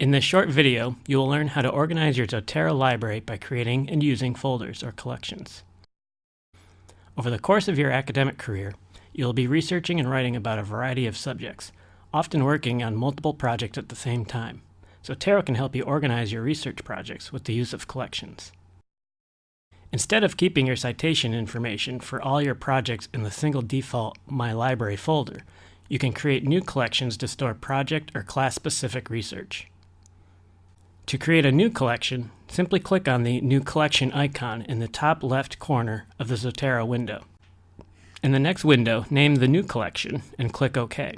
In this short video, you will learn how to organize your Zotero library by creating and using folders or collections. Over the course of your academic career, you will be researching and writing about a variety of subjects, often working on multiple projects at the same time. Zotero can help you organize your research projects with the use of collections. Instead of keeping your citation information for all your projects in the single default My Library folder, you can create new collections to store project or class-specific research. To create a new collection, simply click on the New Collection icon in the top left corner of the Zotero window. In the next window, name the new collection and click OK.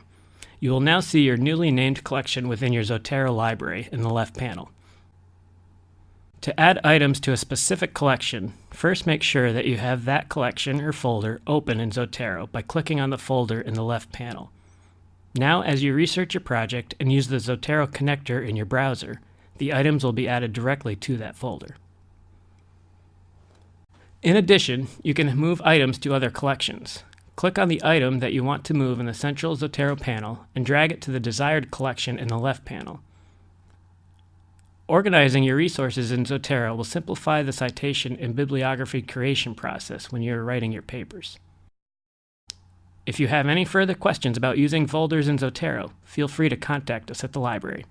You will now see your newly named collection within your Zotero library in the left panel. To add items to a specific collection, first make sure that you have that collection or folder open in Zotero by clicking on the folder in the left panel. Now, as you research your project and use the Zotero connector in your browser, the items will be added directly to that folder. In addition, you can move items to other collections. Click on the item that you want to move in the central Zotero panel and drag it to the desired collection in the left panel. Organizing your resources in Zotero will simplify the citation and bibliography creation process when you're writing your papers. If you have any further questions about using folders in Zotero, feel free to contact us at the library.